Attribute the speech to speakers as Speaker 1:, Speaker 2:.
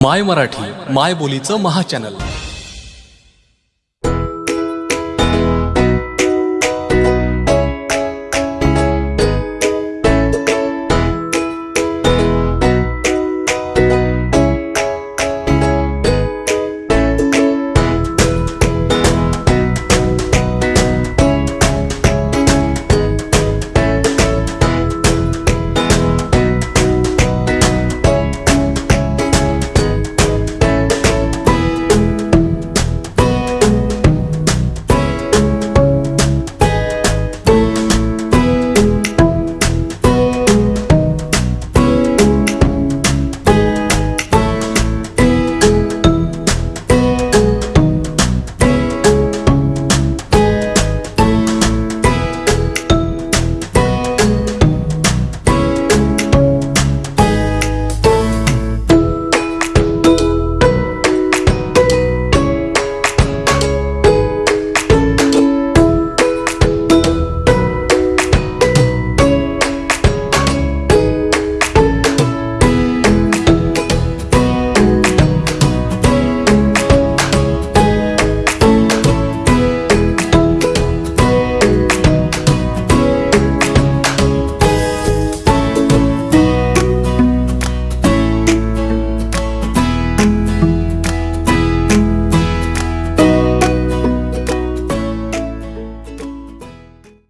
Speaker 1: माय मराठी माय बोलीचं महाचॅनल